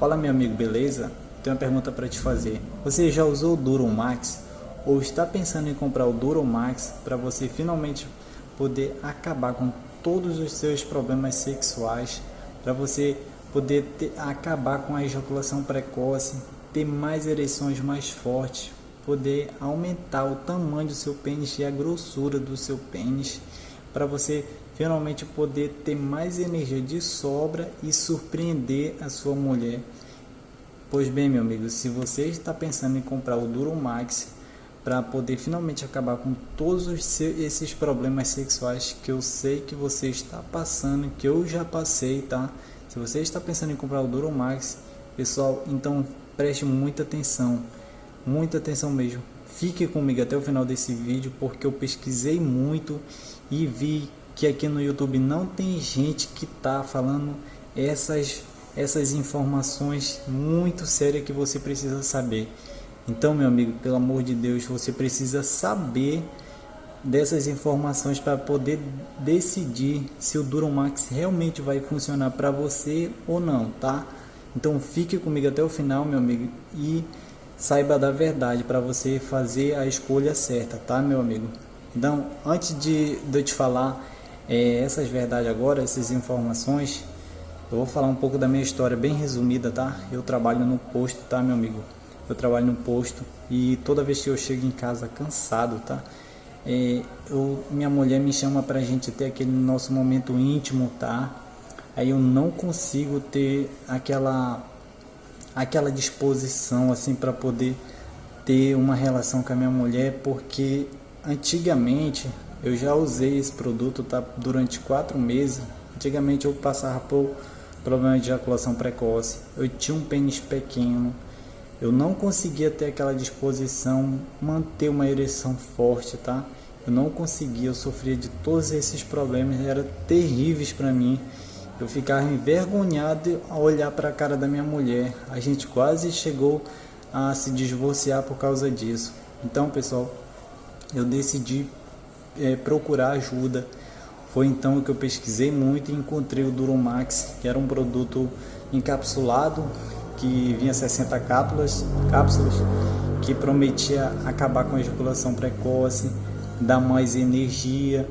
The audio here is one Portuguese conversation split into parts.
Fala meu amigo, beleza? Tenho uma pergunta para te fazer. Você já usou o Durum Max ou está pensando em comprar o Durum Max para você finalmente poder acabar com todos os seus problemas sexuais, para você poder ter, acabar com a ejaculação precoce, ter mais ereções mais fortes, poder aumentar o tamanho do seu pênis e a grossura do seu pênis, para você finalmente poder ter mais energia de sobra e surpreender a sua mulher. Pois bem, meu amigo, se você está pensando em comprar o Duromax para poder finalmente acabar com todos esses problemas sexuais que eu sei que você está passando, que eu já passei, tá? Se você está pensando em comprar o Duromax, pessoal, então preste muita atenção, muita atenção mesmo. Fique comigo até o final desse vídeo porque eu pesquisei muito e vi que aqui no YouTube não tem gente que tá falando essas essas informações muito sérias que você precisa saber. Então, meu amigo, pelo amor de Deus, você precisa saber dessas informações para poder decidir se o Duromax realmente vai funcionar para você ou não, tá? Então, fique comigo até o final, meu amigo, e saiba da verdade para você fazer a escolha certa, tá, meu amigo? Então, antes de, de eu te falar é, essas verdades agora, essas informações, eu vou falar um pouco da minha história bem resumida, tá? Eu trabalho no posto, tá, meu amigo? Eu trabalho no posto e toda vez que eu chego em casa cansado, tá? É, eu, minha mulher me chama pra gente ter aquele nosso momento íntimo, tá? Aí eu não consigo ter aquela aquela disposição assim para poder ter uma relação com a minha mulher, porque antigamente eu já usei esse produto tá durante quatro meses. Antigamente eu passava por problema de ejaculação precoce, eu tinha um pênis pequeno, eu não conseguia ter aquela disposição, manter uma ereção forte, tá? Eu não conseguia, eu sofria de todos esses problemas, eram terríveis para mim. Eu ficava envergonhado ao olhar para a cara da minha mulher. A gente quase chegou a se divorciar por causa disso. Então, pessoal, eu decidi é, procurar ajuda foi então que eu pesquisei muito e encontrei o Duromax, que era um produto encapsulado que vinha 60 cápsulas, cápsulas que prometia acabar com a ejaculação precoce, dar mais energia,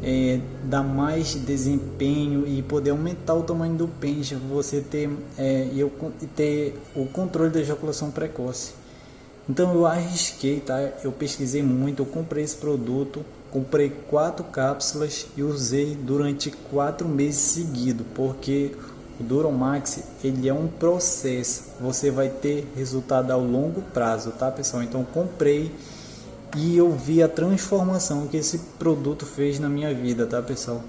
é, dar mais desempenho e poder aumentar o tamanho do pênis, você ter, é, eu, ter o controle da ejaculação precoce. Então eu arrisquei, tá? Eu pesquisei muito, eu comprei esse produto comprei quatro cápsulas e usei durante quatro meses seguidos, porque o Duromax ele é um processo, você vai ter resultado ao longo prazo, tá pessoal? Então comprei e eu vi a transformação que esse produto fez na minha vida, tá pessoal?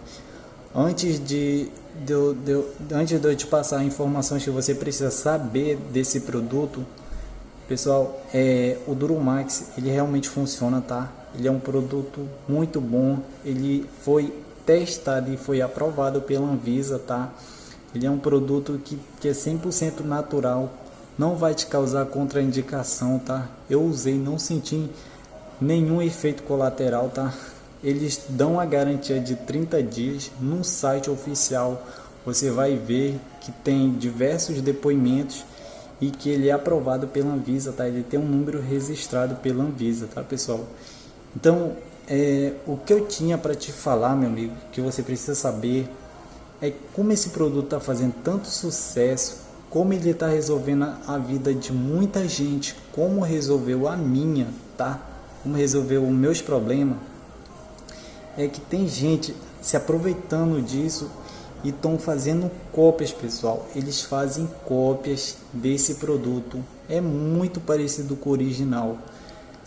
Antes de, de, de, antes de eu te passar informações que você precisa saber desse produto, pessoal, é, o Duromax ele realmente funciona, tá? Ele é um produto muito bom, ele foi testado e foi aprovado pela Anvisa, tá? Ele é um produto que, que é 100% natural, não vai te causar contraindicação, tá? Eu usei, não senti nenhum efeito colateral, tá? Eles dão a garantia de 30 dias no site oficial. Você vai ver que tem diversos depoimentos e que ele é aprovado pela Anvisa, tá? Ele tem um número registrado pela Anvisa, tá, pessoal? Então, é, o que eu tinha para te falar, meu amigo, que você precisa saber é como esse produto está fazendo tanto sucesso, como ele está resolvendo a vida de muita gente, como resolveu a minha, tá? Como resolveu os meus problemas. É que tem gente se aproveitando disso e estão fazendo cópias, pessoal. Eles fazem cópias desse produto. É muito parecido com o original.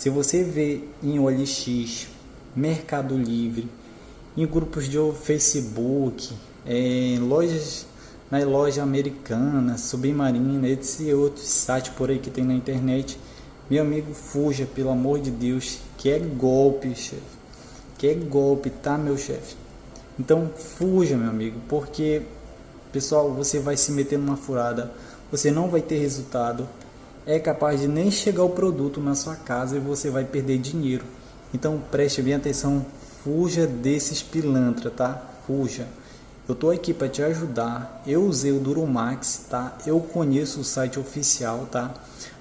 Se você vê em OLX, Mercado Livre, em grupos de Facebook, em lojas, na loja americana, Submarina, esse outros sites por aí que tem na internet, meu amigo, fuja, pelo amor de Deus, que é golpe, chefe. Que é golpe, tá, meu chefe? Então, fuja, meu amigo, porque, pessoal, você vai se meter numa furada, você não vai ter resultado, é capaz de nem chegar o produto na sua casa e você vai perder dinheiro. Então preste bem atenção, fuja desses pilantra, tá? Fuja. Eu tô aqui para te ajudar. Eu usei o Duromax, tá? Eu conheço o site oficial, tá?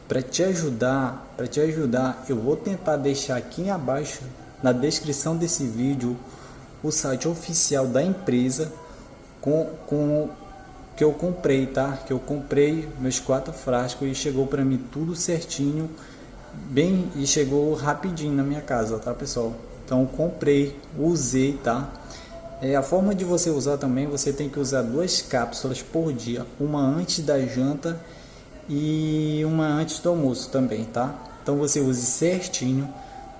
Para te ajudar, para te ajudar, eu vou tentar deixar aqui abaixo na descrição desse vídeo o site oficial da empresa com, com que eu comprei, tá? Que eu comprei meus quatro frascos e chegou para mim tudo certinho, bem e chegou rapidinho na minha casa, tá, pessoal? Então comprei, usei, tá? É, a forma de você usar também, você tem que usar duas cápsulas por dia, uma antes da janta e uma antes do almoço também, tá? Então você use certinho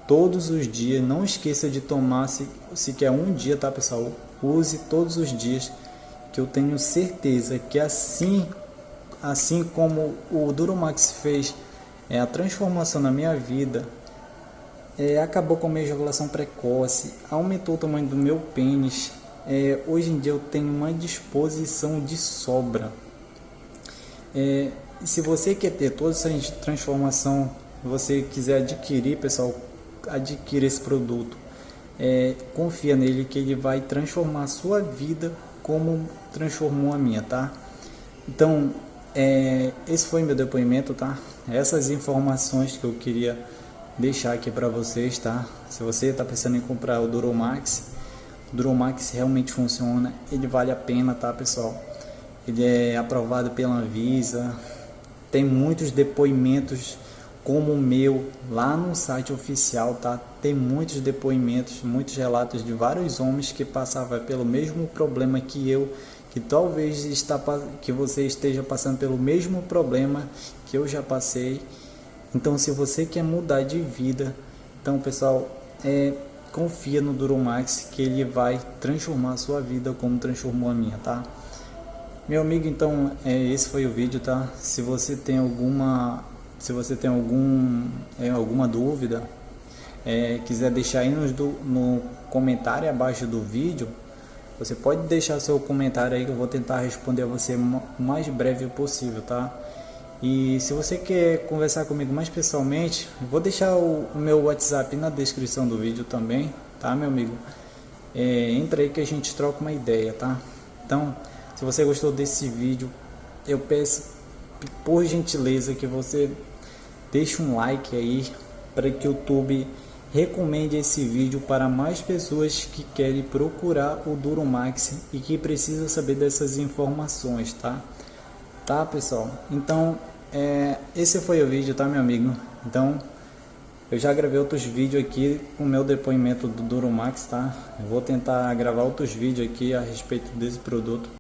todos os dias, não esqueça de tomar se, se quer um dia, tá pessoal? Use todos os dias, que eu tenho certeza que assim, assim como o Duromax fez é, a transformação na minha vida, é, acabou com a minha ejaculação precoce, aumentou o tamanho do meu pênis, é, hoje em dia eu tenho uma disposição de sobra. É, se você quer ter toda essa transformação, você quiser adquirir, pessoal, adquira esse produto. É, confia nele que ele vai transformar a sua vida como transformou a minha, tá? Então, é, esse foi meu depoimento, tá? Essas informações que eu queria deixar aqui para vocês, tá? Se você está pensando em comprar o Duromax, o Duromax realmente funciona, ele vale a pena, tá, pessoal? Ele é aprovado pela Anvisa, tem muitos depoimentos como o meu lá no site oficial, tá? Tem muitos depoimentos, muitos relatos de vários homens que passavam pelo mesmo problema que eu, que talvez está que você esteja passando pelo mesmo problema que eu já passei. Então, se você quer mudar de vida, então, pessoal, é confia no Duromax que ele vai transformar a sua vida como transformou a minha, tá? Meu amigo, então, é, esse foi o vídeo, tá? Se você tem alguma se você tem algum, é, alguma dúvida, é, quiser deixar aí no, no comentário abaixo do vídeo, você pode deixar seu comentário aí que eu vou tentar responder a você o mais breve possível, tá? E se você quer conversar comigo mais pessoalmente, vou deixar o, o meu WhatsApp na descrição do vídeo também, tá, meu amigo? É, entra aí que a gente troca uma ideia, tá? Então, se você gostou desse vídeo, eu peço por gentileza que você deixe um like aí para que o YouTube recomende esse vídeo para mais pessoas que querem procurar o Duromax e que precisam saber dessas informações, tá? Tá, pessoal? Então, é, esse foi o vídeo, tá, meu amigo? Então, eu já gravei outros vídeos aqui com o meu depoimento do Duromax, tá? Eu vou tentar gravar outros vídeos aqui a respeito desse produto.